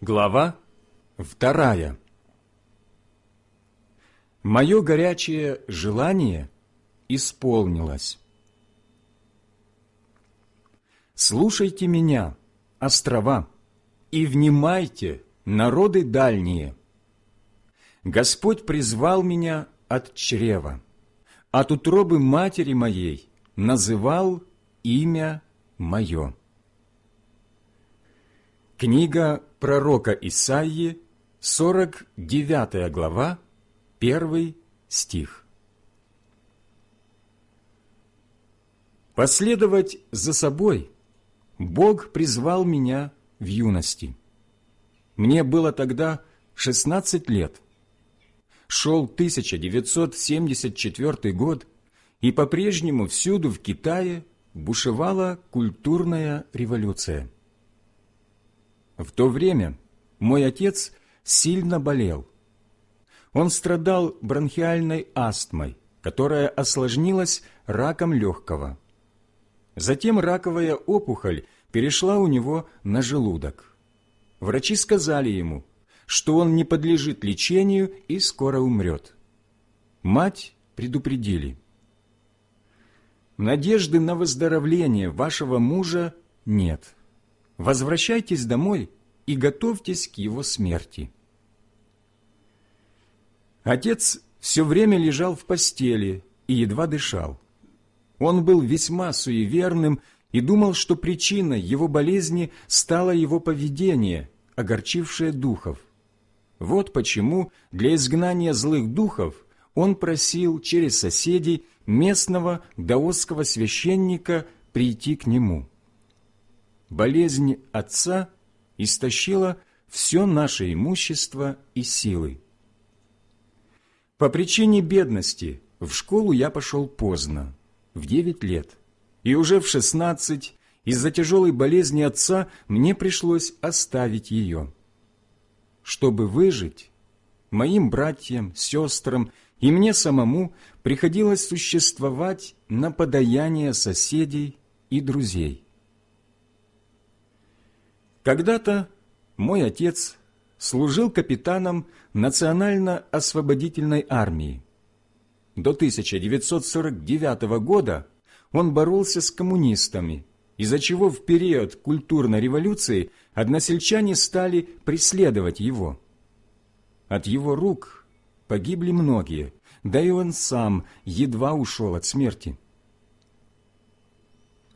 Глава вторая Мое горячее желание исполнилось. Слушайте меня, острова, и внимайте, народы дальние. Господь призвал меня от чрева, от утробы матери моей называл имя мое. Книга пророка Исаии, 49 глава, 1 стих. Последовать за собой Бог призвал меня в юности. Мне было тогда 16 лет. Шел 1974 год, и по-прежнему всюду в Китае бушевала культурная революция. В то время мой отец сильно болел. Он страдал бронхиальной астмой, которая осложнилась раком легкого. Затем раковая опухоль перешла у него на желудок. Врачи сказали ему, что он не подлежит лечению и скоро умрет. Мать предупредили. Надежды на выздоровление вашего мужа нет возвращайтесь домой и готовьтесь к его смерти. Отец все время лежал в постели и едва дышал. Он был весьма суеверным и думал, что причиной его болезни стало его поведение, огорчившее духов. Вот почему для изгнания злых духов он просил через соседей местного даосского священника прийти к нему болезнь отца истощила все наше имущество и силы. По причине бедности в школу я пошел поздно, в девять лет, и уже в шестнадцать из-за тяжелой болезни отца мне пришлось оставить ее. Чтобы выжить, моим братьям, сестрам и мне самому приходилось существовать на подаяние соседей и друзей. Когда-то мой отец служил капитаном Национально-освободительной армии. До 1949 года он боролся с коммунистами, из-за чего в период культурной революции односельчане стали преследовать его. От его рук погибли многие, да и он сам едва ушел от смерти.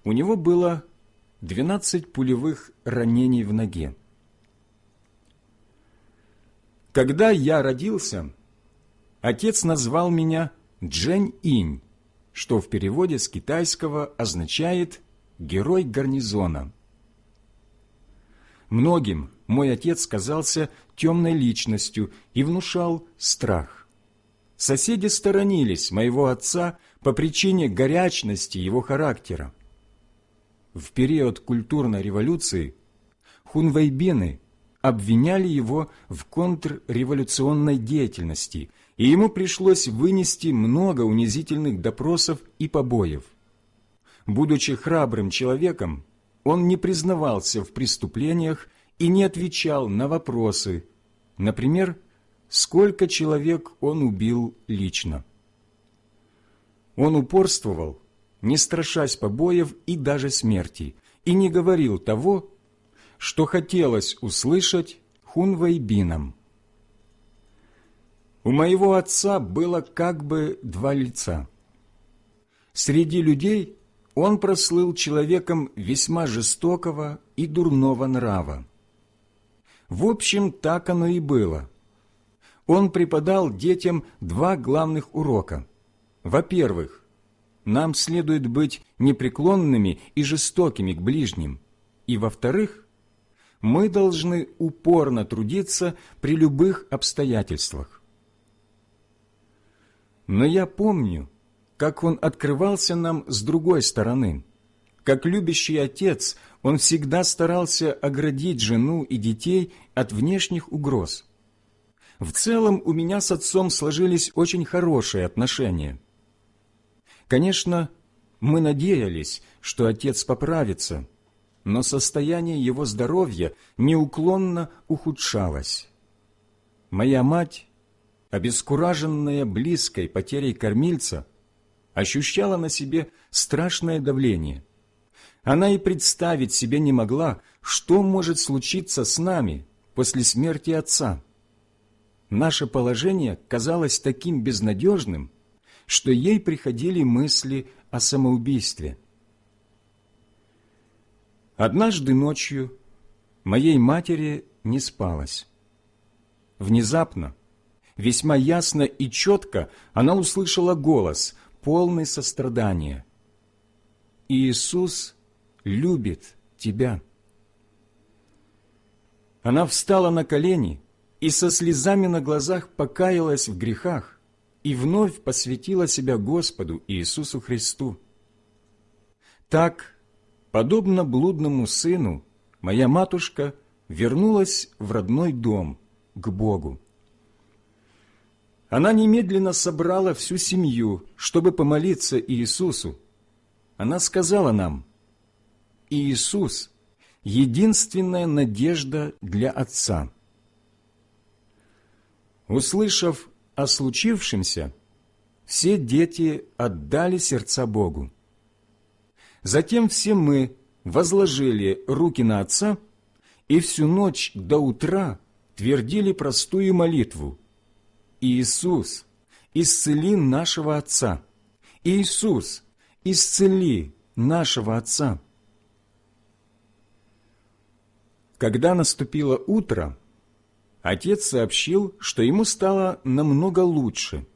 У него было 12 пулевых ранений в ноге. Когда я родился, отец назвал меня Джень-Инь, что в переводе с китайского означает «герой гарнизона». Многим мой отец казался темной личностью и внушал страх. Соседи сторонились моего отца по причине горячности его характера в период культурной революции хунвейбины обвиняли его в контрреволюционной деятельности, и ему пришлось вынести много унизительных допросов и побоев. Будучи храбрым человеком, он не признавался в преступлениях и не отвечал на вопросы, например, сколько человек он убил лично. Он упорствовал не страшась побоев и даже смерти, и не говорил того, что хотелось услышать хунвайбинам. У моего отца было как бы два лица. Среди людей он прослыл человеком весьма жестокого и дурного нрава. В общем, так оно и было. Он преподал детям два главных урока. Во-первых, нам следует быть непреклонными и жестокими к ближним. И, во-вторых, мы должны упорно трудиться при любых обстоятельствах. Но я помню, как он открывался нам с другой стороны. Как любящий отец, он всегда старался оградить жену и детей от внешних угроз. В целом у меня с отцом сложились очень хорошие отношения – Конечно, мы надеялись, что отец поправится, но состояние его здоровья неуклонно ухудшалось. Моя мать, обескураженная близкой потерей кормильца, ощущала на себе страшное давление. Она и представить себе не могла, что может случиться с нами после смерти отца. Наше положение казалось таким безнадежным, что ей приходили мысли о самоубийстве. Однажды ночью моей матери не спалось. Внезапно, весьма ясно и четко она услышала голос, полный сострадания. «Иисус любит тебя». Она встала на колени и со слезами на глазах покаялась в грехах и вновь посвятила себя Господу Иисусу Христу. Так, подобно блудному сыну, моя матушка вернулась в родной дом, к Богу. Она немедленно собрала всю семью, чтобы помолиться Иисусу. Она сказала нам, «Иисус – единственная надежда для Отца». Услышав о случившемся, все дети отдали сердца Богу. Затем все мы возложили руки на Отца и всю ночь до утра твердили простую молитву «Иисус, исцели нашего Отца! Иисус, исцели нашего Отца!» Когда наступило утро, отец сообщил, что ему стало намного лучше.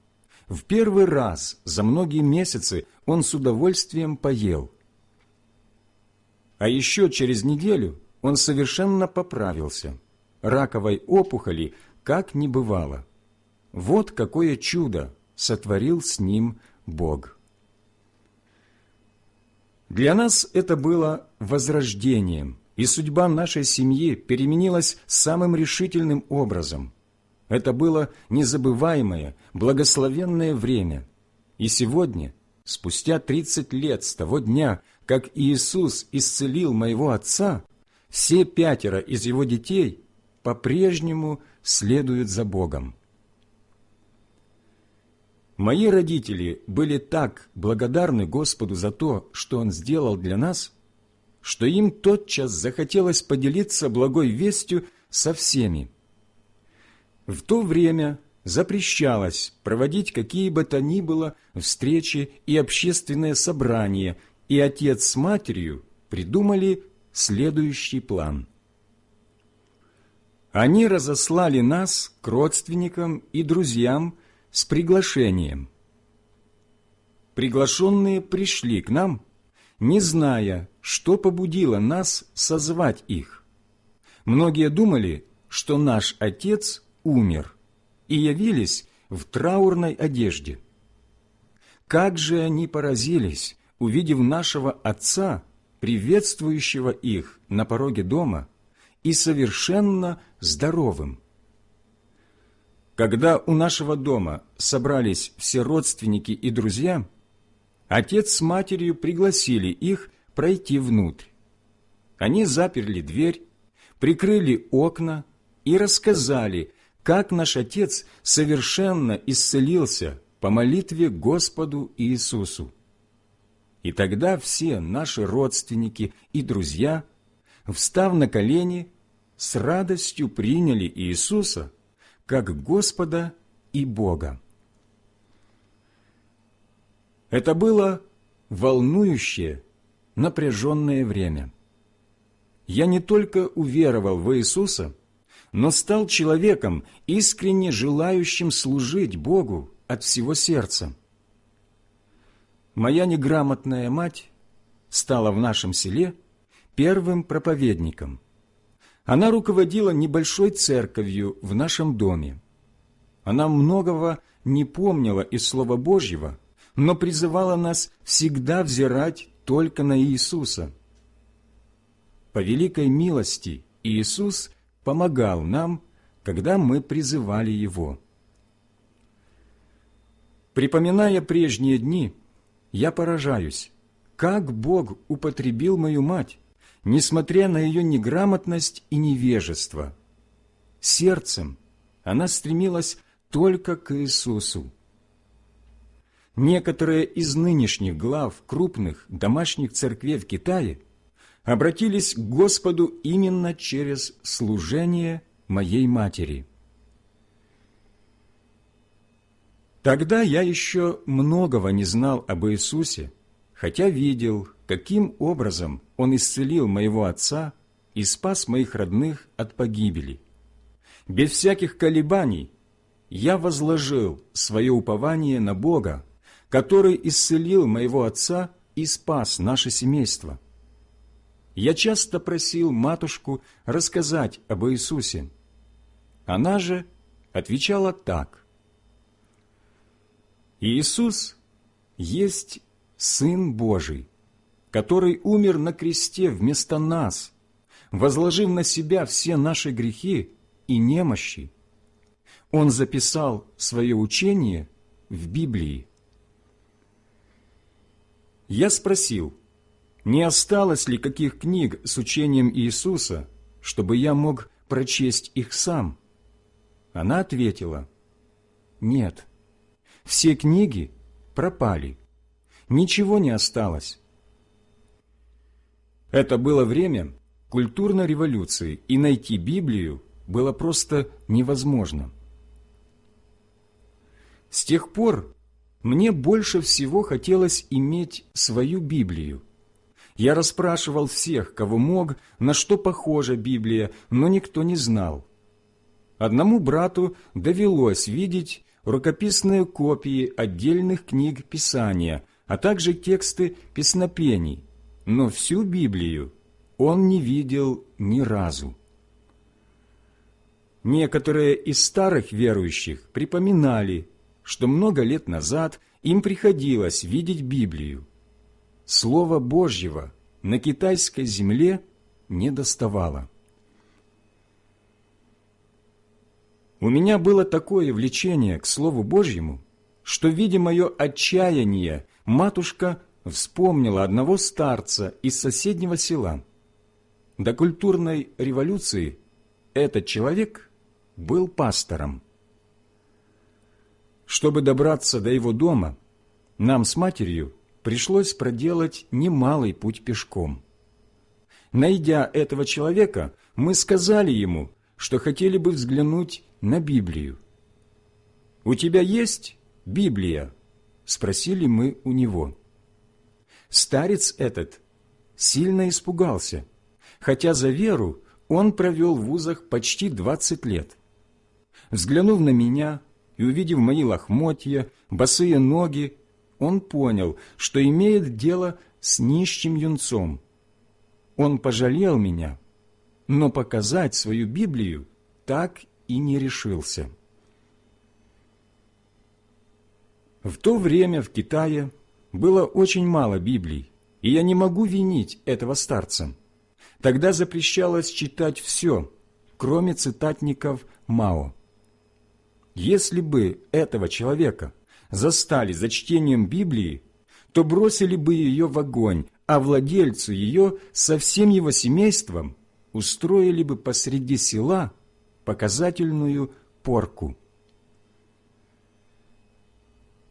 В первый раз за многие месяцы он с удовольствием поел. А еще через неделю он совершенно поправился. Раковой опухоли как не бывало. Вот какое чудо сотворил с ним Бог. Для нас это было возрождением, и судьба нашей семьи переменилась самым решительным образом. Это было незабываемое, благословенное время. И сегодня, спустя тридцать лет с того дня, как Иисус исцелил моего отца, все пятеро из его детей по-прежнему следуют за Богом. Мои родители были так благодарны Господу за то, что Он сделал для нас, что им тотчас захотелось поделиться благой вестью со всеми. В то время запрещалось проводить какие бы то ни было встречи и общественные собрания, и отец с матерью придумали следующий план. Они разослали нас к родственникам и друзьям с приглашением. Приглашенные пришли к нам – не зная, что побудило нас созвать их. Многие думали, что наш отец умер, и явились в траурной одежде. Как же они поразились, увидев нашего отца, приветствующего их на пороге дома, и совершенно здоровым. Когда у нашего дома собрались все родственники и друзья – Отец с матерью пригласили их пройти внутрь. Они заперли дверь, прикрыли окна и рассказали, как наш Отец совершенно исцелился по молитве Господу Иисусу. И тогда все наши родственники и друзья, встав на колени, с радостью приняли Иисуса как Господа и Бога. Это было волнующее, напряженное время. Я не только уверовал в Иисуса, но стал человеком, искренне желающим служить Богу от всего сердца. Моя неграмотная мать стала в нашем селе первым проповедником. Она руководила небольшой церковью в нашем доме. Она многого не помнила из Слова Божьего, но призывала нас всегда взирать только на Иисуса. По великой милости Иисус помогал нам, когда мы призывали Его. Припоминая прежние дни, я поражаюсь, как Бог употребил мою мать, несмотря на ее неграмотность и невежество. Сердцем она стремилась только к Иисусу. Некоторые из нынешних глав крупных домашних церквей в Китае обратились к Господу именно через служение моей матери. Тогда я еще многого не знал об Иисусе, хотя видел, каким образом Он исцелил моего отца и спас моих родных от погибели. Без всяких колебаний я возложил свое упование на Бога, который исцелил моего отца и спас наше семейство. Я часто просил матушку рассказать об Иисусе. Она же отвечала так. Иисус есть Сын Божий, который умер на кресте вместо нас, возложив на себя все наши грехи и немощи. Он записал свое учение в Библии. Я спросил, не осталось ли каких книг с учением Иисуса, чтобы я мог прочесть их сам? Она ответила, нет, все книги пропали, ничего не осталось. Это было время культурной революции, и найти Библию было просто невозможно. С тех пор мне больше всего хотелось иметь свою Библию. Я расспрашивал всех, кого мог, на что похожа Библия, но никто не знал. Одному брату довелось видеть рукописные копии отдельных книг Писания, а также тексты песнопений, но всю Библию он не видел ни разу. Некоторые из старых верующих припоминали, что много лет назад им приходилось видеть Библию. Слова Божьего на китайской земле не доставало. У меня было такое влечение к Слову Божьему, что, видя мое отчаяние, матушка вспомнила одного старца из соседнего села. До культурной революции этот человек был пастором. Чтобы добраться до его дома, нам с матерью пришлось проделать немалый путь пешком. Найдя этого человека, мы сказали ему, что хотели бы взглянуть на Библию. «У тебя есть Библия?» – спросили мы у него. Старец этот сильно испугался, хотя за веру он провел в вузах почти двадцать лет. Взглянув на меня, и, увидев мои лохмотья, босые ноги, он понял, что имеет дело с нищим юнцом. Он пожалел меня, но показать свою Библию так и не решился. В то время в Китае было очень мало Библий, и я не могу винить этого старца. Тогда запрещалось читать все, кроме цитатников Мао. Если бы этого человека застали за чтением Библии, то бросили бы ее в огонь, а владельцу ее со всем его семейством устроили бы посреди села показательную порку.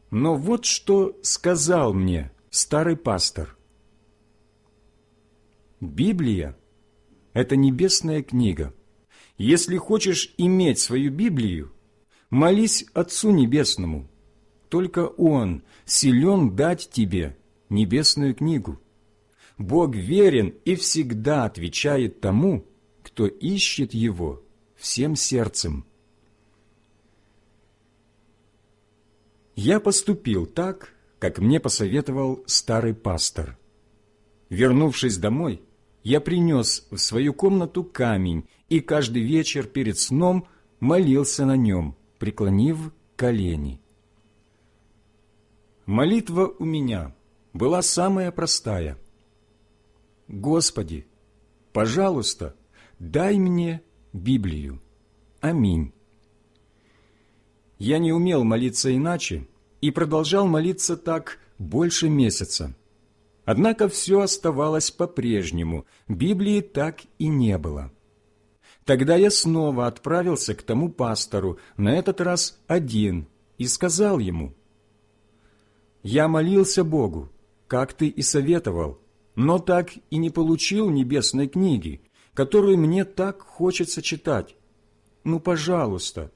Но вот что сказал мне старый пастор. Библия – это небесная книга. Если хочешь иметь свою Библию – Молись Отцу Небесному, только Он силен дать тебе небесную книгу. Бог верен и всегда отвечает тому, кто ищет Его всем сердцем. Я поступил так, как мне посоветовал старый пастор. Вернувшись домой, я принес в свою комнату камень и каждый вечер перед сном молился на нем – преклонив колени. Молитва у меня была самая простая. «Господи, пожалуйста, дай мне Библию. Аминь». Я не умел молиться иначе и продолжал молиться так больше месяца. Однако все оставалось по-прежнему, Библии так и не было. Тогда я снова отправился к тому пастору, на этот раз один, и сказал ему, «Я молился Богу, как ты и советовал, но так и не получил небесной книги, которую мне так хочется читать. Ну, пожалуйста,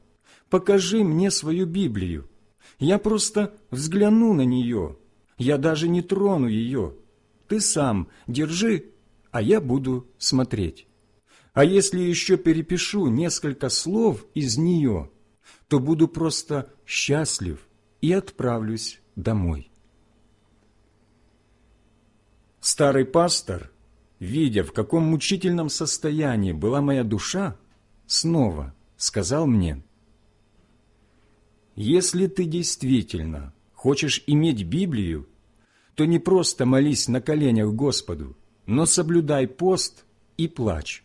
покажи мне свою Библию. Я просто взгляну на нее, я даже не трону ее. Ты сам держи, а я буду смотреть. А если еще перепишу несколько слов из нее, то буду просто счастлив и отправлюсь домой. Старый пастор, видя, в каком мучительном состоянии была моя душа, снова сказал мне, «Если ты действительно хочешь иметь Библию, то не просто молись на коленях Господу, но соблюдай пост и плачь.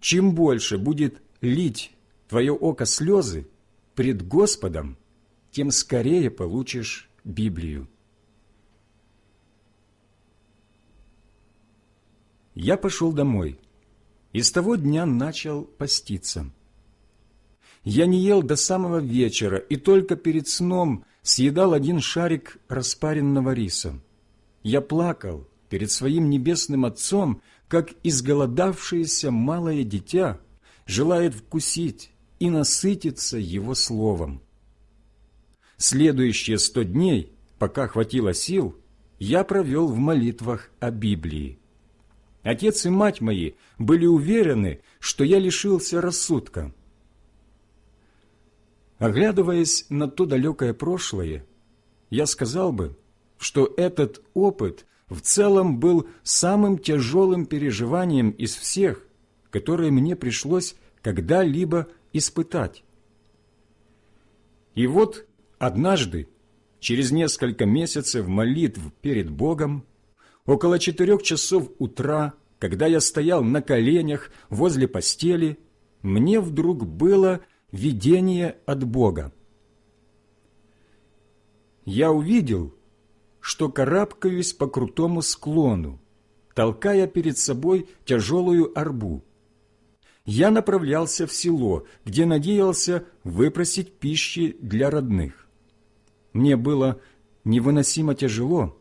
Чем больше будет лить твое око слезы пред Господом, тем скорее получишь Библию. Я пошел домой и с того дня начал поститься. Я не ел до самого вечера и только перед сном съедал один шарик распаренного риса. Я плакал перед своим небесным Отцом, как изголодавшееся малое дитя желает вкусить и насытиться Его Словом. Следующие сто дней, пока хватило сил, я провел в молитвах о Библии. Отец и мать мои были уверены, что я лишился рассудка. Оглядываясь на то далекое прошлое, я сказал бы, что этот опыт в целом был самым тяжелым переживанием из всех, которые мне пришлось когда-либо испытать. И вот однажды, через несколько месяцев молитв перед Богом, около четырех часов утра, когда я стоял на коленях возле постели, мне вдруг было видение от Бога. Я увидел, что карабкаюсь по крутому склону, толкая перед собой тяжелую арбу. Я направлялся в село, где надеялся выпросить пищи для родных. Мне было невыносимо тяжело,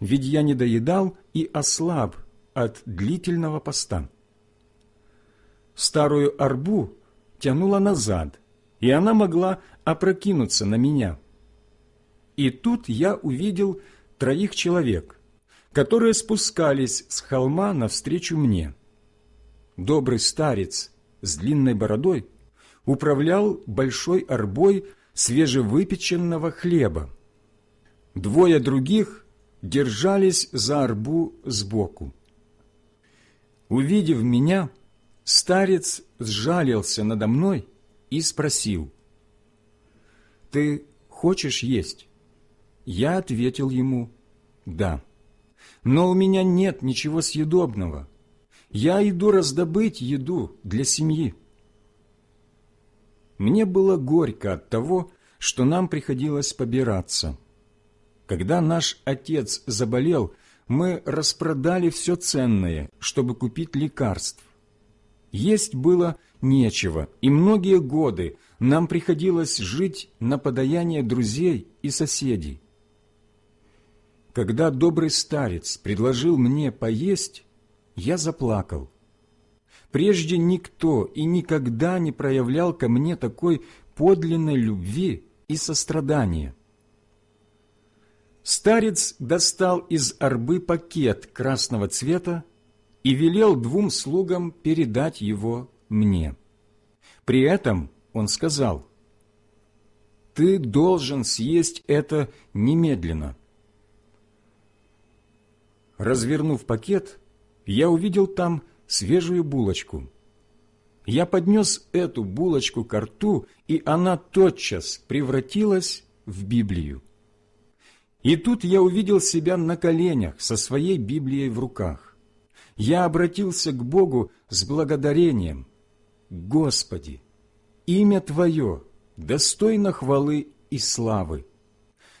ведь я не доедал и ослаб от длительного поста. Старую арбу тянула назад, и она могла опрокинуться на меня. И тут я увидел троих человек, которые спускались с холма навстречу мне. Добрый старец с длинной бородой управлял большой арбой свежевыпеченного хлеба. Двое других держались за арбу сбоку. Увидев меня, старец сжалился надо мной и спросил, «Ты хочешь есть?» Я ответил ему «да». Но у меня нет ничего съедобного. Я иду раздобыть еду для семьи. Мне было горько от того, что нам приходилось побираться. Когда наш отец заболел, мы распродали все ценное, чтобы купить лекарств. Есть было нечего, и многие годы нам приходилось жить на подаяние друзей и соседей. Когда добрый старец предложил мне поесть, я заплакал. Прежде никто и никогда не проявлял ко мне такой подлинной любви и сострадания. Старец достал из арбы пакет красного цвета и велел двум слугам передать его мне. При этом он сказал, «Ты должен съесть это немедленно». Развернув пакет, я увидел там свежую булочку. Я поднес эту булочку к рту, и она тотчас превратилась в Библию. И тут я увидел себя на коленях со своей Библией в руках. Я обратился к Богу с благодарением. «Господи, имя Твое достойно хвалы и славы.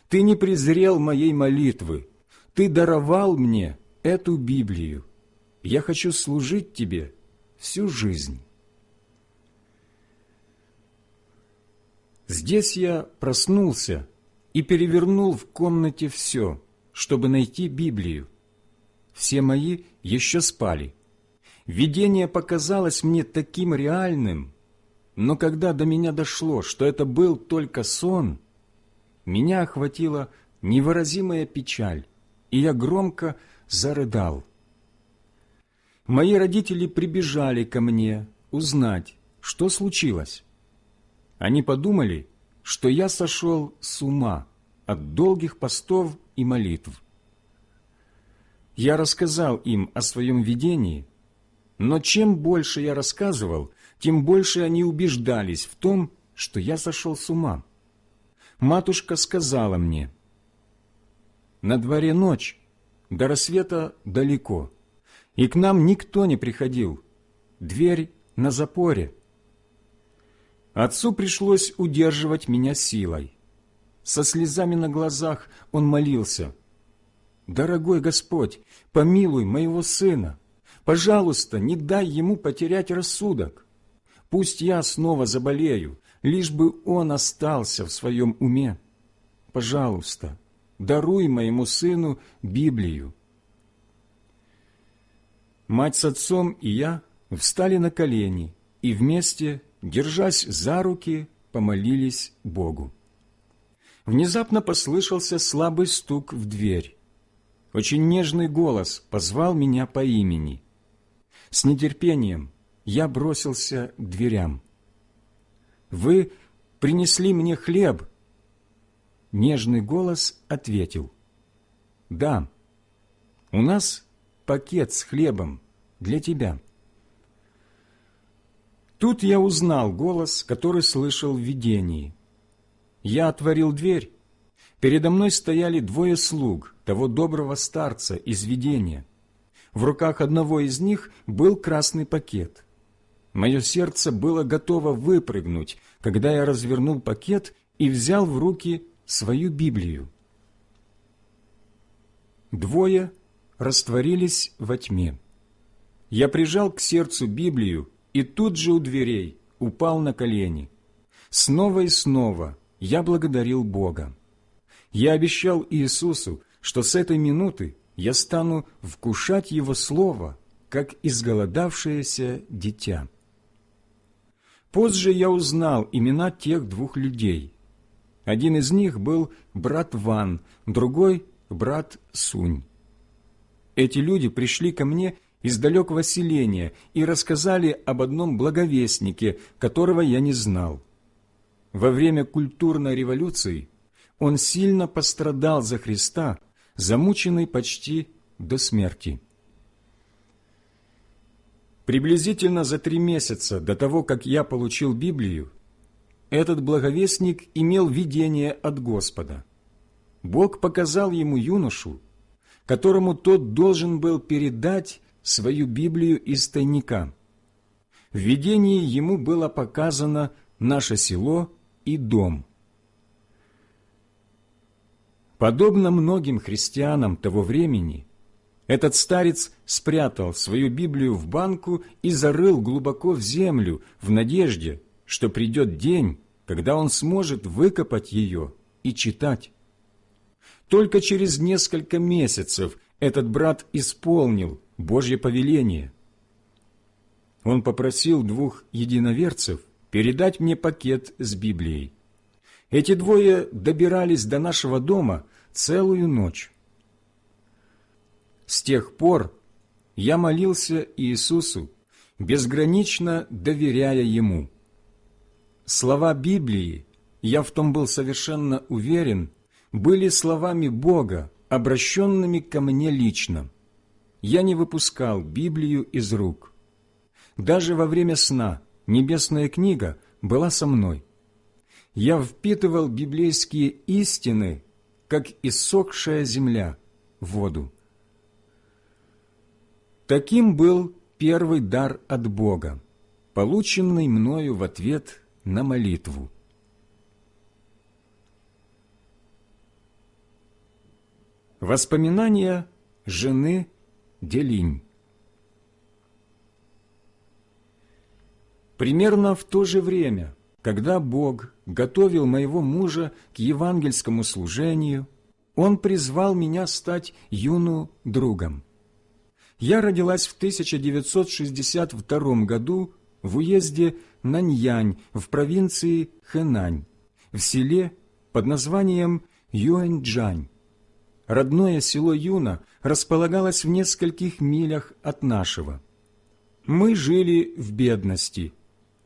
Ты не презрел моей молитвы, Ты даровал мне эту Библию. Я хочу служить Тебе всю жизнь. Здесь я проснулся и перевернул в комнате все, чтобы найти Библию. Все мои еще спали. Видение показалось мне таким реальным, но когда до меня дошло, что это был только сон, меня охватила невыразимая печаль, и я громко зарыдал. Мои родители прибежали ко мне узнать, что случилось. Они подумали, что я сошел с ума от долгих постов и молитв. Я рассказал им о своем видении, но чем больше я рассказывал, тем больше они убеждались в том, что я сошел с ума. Матушка сказала мне, «На дворе ночь, до рассвета далеко, и к нам никто не приходил, дверь на запоре». Отцу пришлось удерживать меня силой. Со слезами на глазах он молился. «Дорогой Господь, помилуй моего сына. Пожалуйста, не дай ему потерять рассудок. Пусть я снова заболею, лишь бы он остался в своем уме. Пожалуйста, даруй моему сыну Библию». Мать с отцом и я встали на колени и вместе держась за руки, помолились Богу. Внезапно послышался слабый стук в дверь. Очень нежный голос позвал меня по имени. С нетерпением я бросился к дверям. «Вы принесли мне хлеб?» Нежный голос ответил. «Да, у нас пакет с хлебом для тебя». Тут я узнал голос, который слышал в видении. Я отворил дверь. Передо мной стояли двое слуг, того доброго старца из видения. В руках одного из них был красный пакет. Мое сердце было готово выпрыгнуть, когда я развернул пакет и взял в руки свою Библию. Двое растворились во тьме. Я прижал к сердцу Библию и тут же у дверей упал на колени. Снова и снова я благодарил Бога. Я обещал Иисусу, что с этой минуты я стану вкушать Его Слово, как изголодавшееся дитя. Позже я узнал имена тех двух людей. Один из них был брат Ван, другой – брат Сунь. Эти люди пришли ко мне из далекого селения и рассказали об одном благовестнике, которого я не знал. Во время культурной революции он сильно пострадал за Христа, замученный почти до смерти. Приблизительно за три месяца до того, как я получил Библию, этот благовестник имел видение от Господа. Бог показал ему юношу, которому тот должен был передать свою Библию из тайника. В видении ему было показано наше село и дом. Подобно многим христианам того времени, этот старец спрятал свою Библию в банку и зарыл глубоко в землю в надежде, что придет день, когда он сможет выкопать ее и читать. Только через несколько месяцев этот брат исполнил Божье повеление. Он попросил двух единоверцев передать мне пакет с Библией. Эти двое добирались до нашего дома целую ночь. С тех пор я молился Иисусу, безгранично доверяя Ему. Слова Библии, я в том был совершенно уверен, были словами Бога, обращенными ко мне лично я не выпускал Библию из рук. Даже во время сна небесная книга была со мной. Я впитывал библейские истины, как иссохшая земля, воду. Таким был первый дар от Бога, полученный мною в ответ на молитву. Воспоминания жены Делинь Примерно в то же время, когда Бог готовил моего мужа к евангельскому служению, Он призвал меня стать юну другом. Я родилась в 1962 году в уезде Наньянь в провинции Хэнань, в селе под названием Юэньчжань. Родное село Юна располагалось в нескольких милях от нашего. Мы жили в бедности.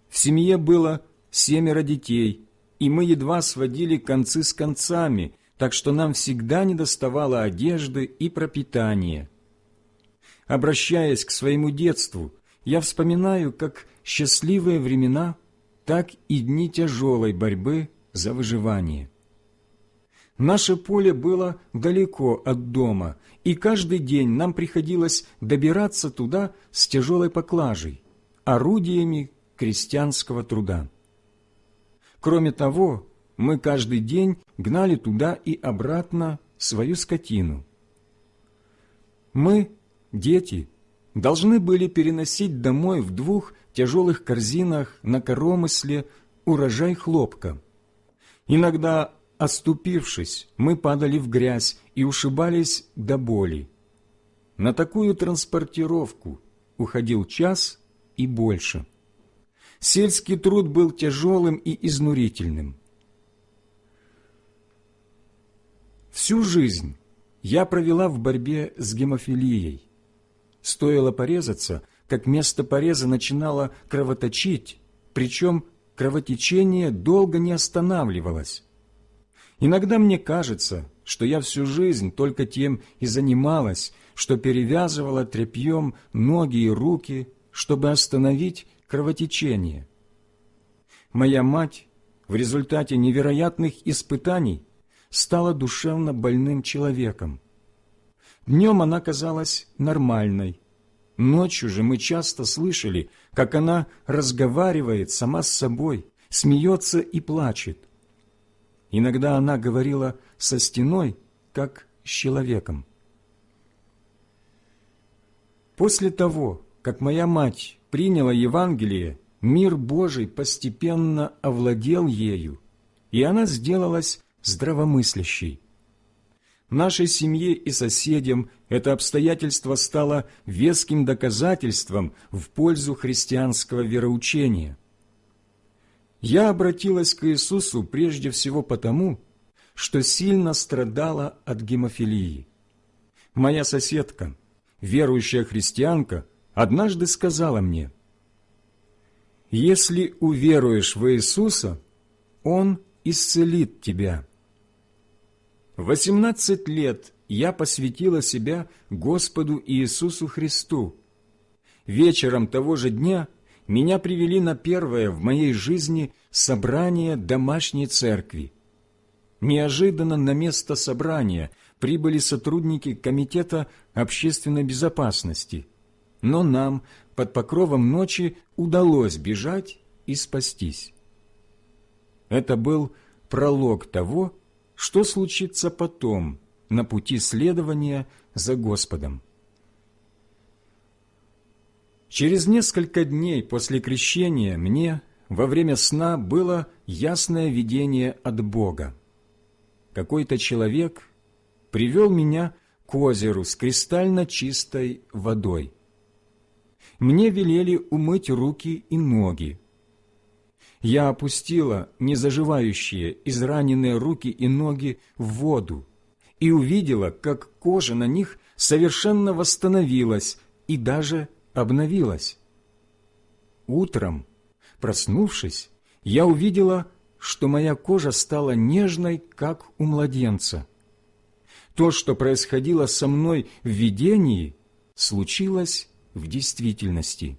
В семье было семеро детей, и мы едва сводили концы с концами, так что нам всегда недоставало одежды и пропитания. Обращаясь к своему детству, я вспоминаю как счастливые времена, так и дни тяжелой борьбы за выживание. Наше поле было далеко от дома, и каждый день нам приходилось добираться туда с тяжелой поклажей, орудиями крестьянского труда. Кроме того, мы каждый день гнали туда и обратно свою скотину. Мы дети должны были переносить домой в двух тяжелых корзинах на коромысле урожай хлопка. Иногда, оступившись, мы падали в грязь и ушибались до боли. На такую транспортировку уходил час и больше. Сельский труд был тяжелым и изнурительным. Всю жизнь я провела в борьбе с гемофилией. Стоило порезаться, как место пореза начинало кровоточить, причем кровотечение долго не останавливалось. Иногда мне кажется, что я всю жизнь только тем и занималась, что перевязывала тряпьем ноги и руки, чтобы остановить кровотечение. Моя мать в результате невероятных испытаний стала душевно больным человеком. Днем она казалась нормальной. Ночью же мы часто слышали, как она разговаривает сама с собой, смеется и плачет. Иногда она говорила со стеной, как с человеком. После того, как моя мать приняла Евангелие, мир Божий постепенно овладел ею, и она сделалась здравомыслящей. Нашей семье и соседям это обстоятельство стало веским доказательством в пользу христианского вероучения. Я обратилась к Иисусу прежде всего потому, что сильно страдала от гемофилии. Моя соседка, верующая христианка, однажды сказала мне, «Если уверуешь в Иисуса, Он исцелит тебя». Восемнадцать лет я посвятила себя Господу Иисусу Христу. Вечером того же дня меня привели на первое в моей жизни собрание домашней церкви. Неожиданно на место собрания прибыли сотрудники Комитета общественной безопасности, но нам под покровом ночи удалось бежать и спастись. Это был пролог того, что случится потом на пути следования за Господом. Через несколько дней после крещения мне во время сна было ясное видение от Бога. Какой-то человек привел меня к озеру с кристально чистой водой. Мне велели умыть руки и ноги, я опустила незаживающие израненные руки и ноги в воду и увидела, как кожа на них совершенно восстановилась и даже обновилась. Утром, проснувшись, я увидела, что моя кожа стала нежной, как у младенца. То, что происходило со мной в видении, случилось в действительности.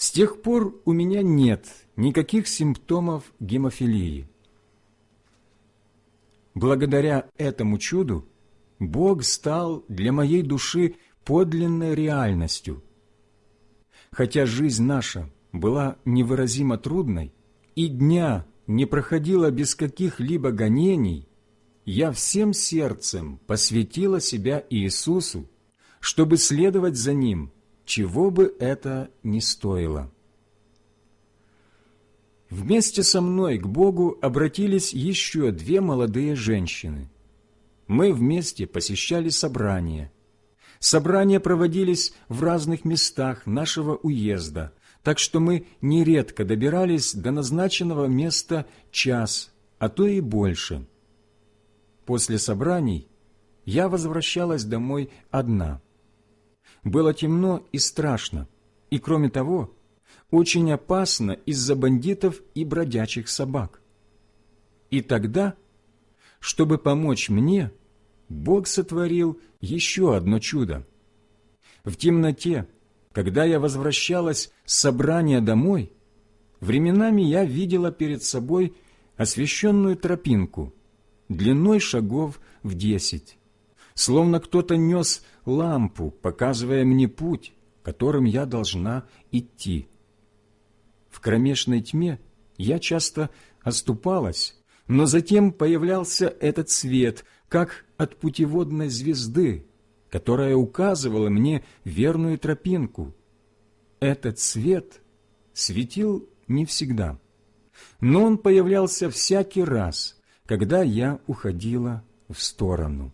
С тех пор у меня нет никаких симптомов гемофилии. Благодаря этому чуду Бог стал для моей души подлинной реальностью. Хотя жизнь наша была невыразимо трудной, и дня не проходила без каких-либо гонений, я всем сердцем посвятила себя Иисусу, чтобы следовать за Ним, чего бы это ни стоило. Вместе со мной к Богу обратились еще две молодые женщины. Мы вместе посещали собрания. Собрания проводились в разных местах нашего уезда, так что мы нередко добирались до назначенного места час, а то и больше. После собраний я возвращалась домой одна. Было темно и страшно, и, кроме того, очень опасно из-за бандитов и бродячих собак. И тогда, чтобы помочь мне, Бог сотворил еще одно чудо. В темноте, когда я возвращалась с собрания домой, временами я видела перед собой освещенную тропинку, длиной шагов в десять, словно кто-то нес лампу, показывая мне путь, которым я должна идти. В кромешной тьме я часто оступалась, но затем появлялся этот свет, как от путеводной звезды, которая указывала мне верную тропинку. Этот свет светил не всегда, но он появлялся всякий раз, когда я уходила в сторону.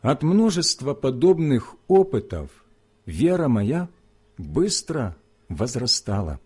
От множества подобных опытов вера моя быстро возрастала.